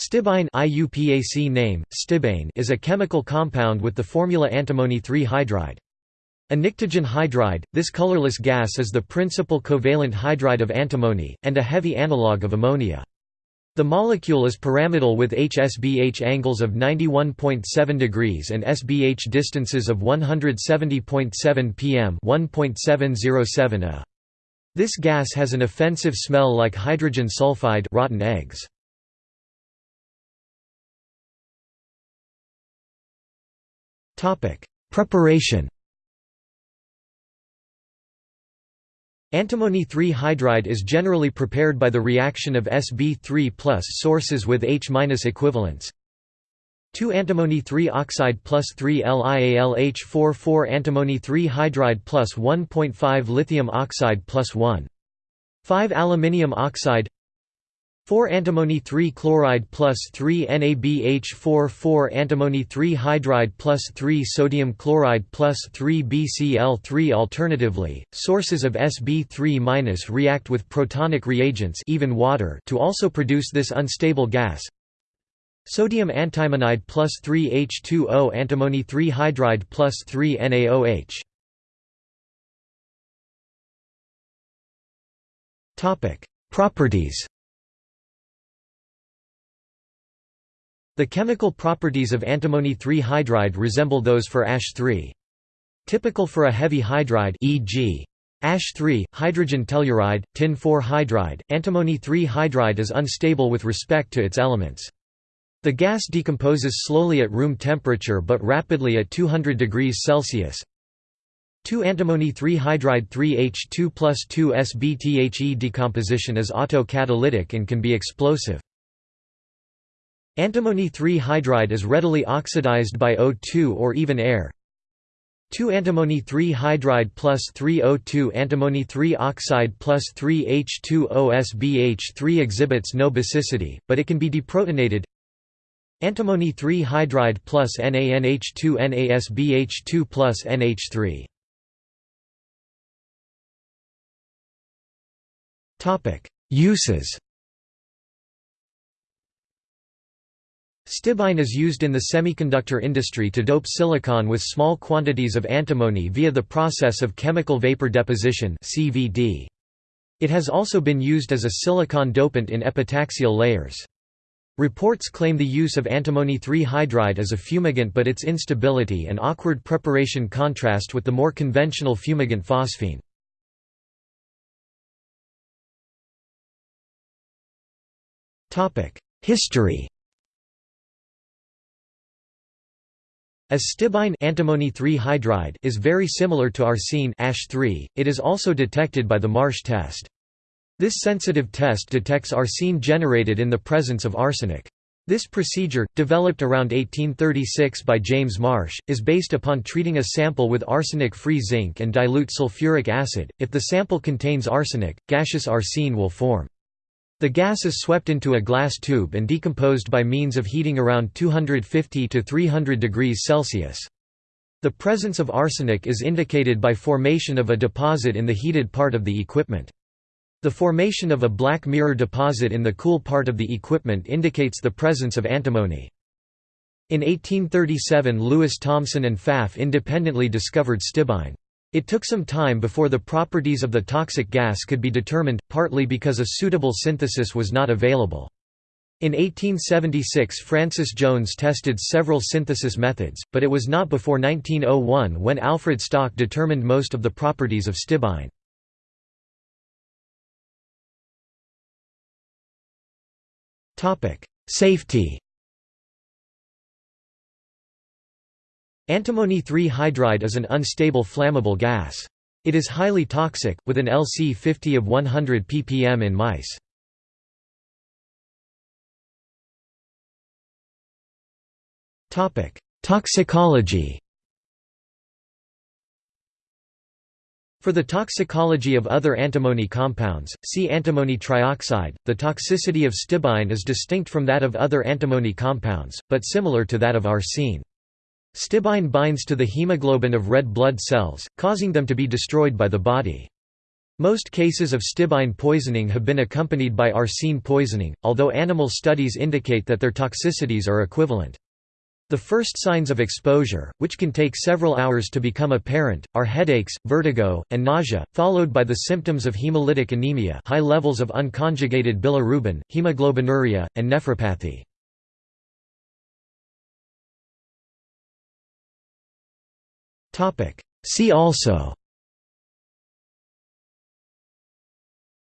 Stibine IUPAC name, stibane is a chemical compound with the formula antimony 3 hydride. A pnictogen hydride, this colorless gas is the principal covalent hydride of antimony, and a heavy analogue of ammonia. The molecule is pyramidal with HSBH angles of 91.7 degrees and SBH distances of 170.7 pm 1.707 a. This gas has an offensive smell like hydrogen sulfide rotten eggs. Topic: Preparation. Antimony 3 hydride is generally prepared by the reaction of Sb3 plus sources with H minus equivalents. 2 antimony 3 oxide plus 3 LiAlH4 4 antimony 3 hydride plus 1.5 lithium oxide plus 1. 5 aluminium oxide 4 antimony 3 chloride plus 3 NaBH4 4 antimony 3 hydride plus 3 sodium chloride plus 3 BCl3 Alternatively, sources of Sb3- react with protonic reagents even water to also produce this unstable gas. Sodium antimonide plus 3 H2O antimony 3 hydride plus 3 NaOH. Properties The chemical properties of antimony 3 hydride resemble those for Ash3. Typical for a heavy hydride e.g. Ash3, hydrogen telluride, tin 4 hydride, antimony 3 hydride is unstable with respect to its elements. The gas decomposes slowly at room temperature but rapidly at 200 degrees Celsius. 2 3 hydride 3H2 plus 2 SBTHE decomposition is autocatalytic and can be explosive. Antimony 3 hydride is readily oxidized by O2 or even air. 2 antimony 3 hydride plus 3 O2 antimony 3 oxide plus 3 H2O SbH3 exhibits no basicity, but it can be deprotonated. Antimony 3 hydride plus NaNH2 NaSbH2 plus NH3. Uses Stibine is used in the semiconductor industry to dope silicon with small quantities of antimony via the process of chemical vapor deposition. It has also been used as a silicon dopant in epitaxial layers. Reports claim the use of antimony 3 hydride as a fumigant but its instability and awkward preparation contrast with the more conventional fumigant phosphine. History As stibine antimony 3 hydride is very similar to arsine ash 3, it is also detected by the Marsh test. This sensitive test detects arsine generated in the presence of arsenic. This procedure, developed around 1836 by James Marsh, is based upon treating a sample with arsenic-free zinc and dilute sulfuric acid. If the sample contains arsenic, gaseous arsine will form. The gas is swept into a glass tube and decomposed by means of heating around 250 to 300 degrees Celsius. The presence of arsenic is indicated by formation of a deposit in the heated part of the equipment. The formation of a black mirror deposit in the cool part of the equipment indicates the presence of antimony. In 1837 Lewis Thompson and Pfaff independently discovered stibine. It took some time before the properties of the toxic gas could be determined, partly because a suitable synthesis was not available. In 1876 Francis Jones tested several synthesis methods, but it was not before 1901 when Alfred Stock determined most of the properties of stibine. Safety Antimony 3 hydride is an unstable flammable gas. It is highly toxic, with an LC50 of 100 ppm in mice. Toxicology For the toxicology of other antimony compounds, see antimony trioxide. The toxicity of stibine is distinct from that of other antimony compounds, but similar to that of arsine. Stibine binds to the hemoglobin of red blood cells, causing them to be destroyed by the body. Most cases of stibine poisoning have been accompanied by arsine poisoning, although animal studies indicate that their toxicities are equivalent. The first signs of exposure, which can take several hours to become apparent, are headaches, vertigo, and nausea, followed by the symptoms of hemolytic anemia high levels of unconjugated bilirubin, hemoglobinuria, and nephropathy. See also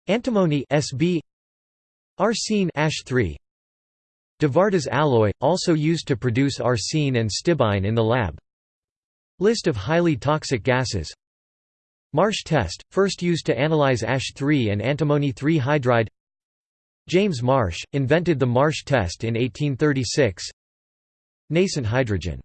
Antimony Sb Arsine ash 3 De alloy, also used to produce arsine and stibine in the lab. List of highly toxic gases. Marsh test, first used to analyze ash 3 and antimony 3 hydride. James Marsh, invented the Marsh test in 1836 Nascent hydrogen